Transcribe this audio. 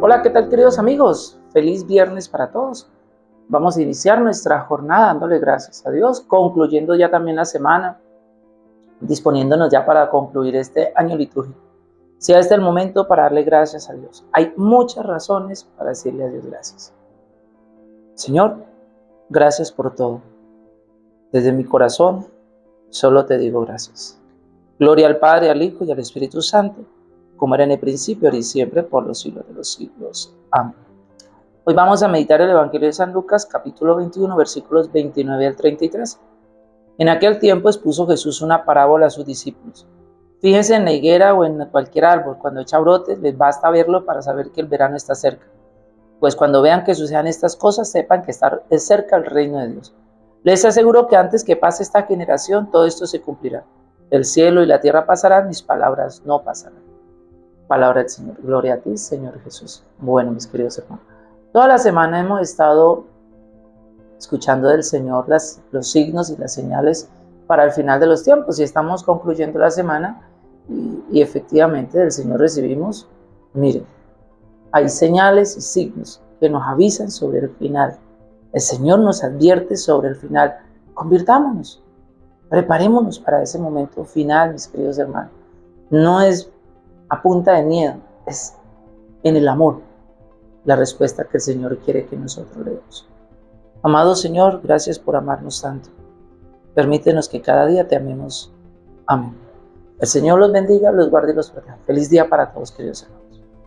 Hola, ¿qué tal queridos amigos? Feliz viernes para todos. Vamos a iniciar nuestra jornada dándole gracias a Dios, concluyendo ya también la semana, disponiéndonos ya para concluir este año litúrgico. Sea este el momento para darle gracias a Dios. Hay muchas razones para decirle a Dios gracias. Señor, gracias por todo. Desde mi corazón, solo te digo gracias. Gloria al Padre, al Hijo y al Espíritu Santo como era en el principio, ahora y siempre, por los siglos de los siglos. Amén. Hoy vamos a meditar el Evangelio de San Lucas, capítulo 21, versículos 29 al 33. En aquel tiempo expuso Jesús una parábola a sus discípulos. Fíjense en la higuera o en cualquier árbol, cuando echa brotes, les basta verlo para saber que el verano está cerca. Pues cuando vean que sucedan estas cosas, sepan que está cerca el reino de Dios. Les aseguro que antes que pase esta generación, todo esto se cumplirá. El cielo y la tierra pasarán, mis palabras no pasarán. Palabra del Señor. Gloria a ti, Señor Jesús. Bueno, mis queridos hermanos. Toda la semana hemos estado escuchando del Señor las, los signos y las señales para el final de los tiempos y estamos concluyendo la semana y, y efectivamente del Señor recibimos, miren, hay señales y signos que nos avisan sobre el final. El Señor nos advierte sobre el final. Convirtámonos, preparémonos para ese momento final, mis queridos hermanos. No es a punta de miedo, es en el amor la respuesta que el Señor quiere que nosotros le demos. Amado Señor, gracias por amarnos tanto. Permítenos que cada día te amemos. Amén. El Señor los bendiga, los guarde y los proteja. Feliz día para todos, queridos hermanos.